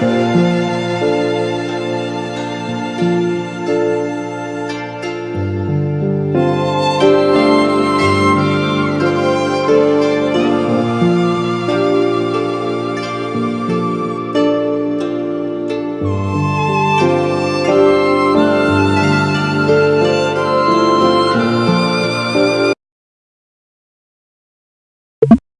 Música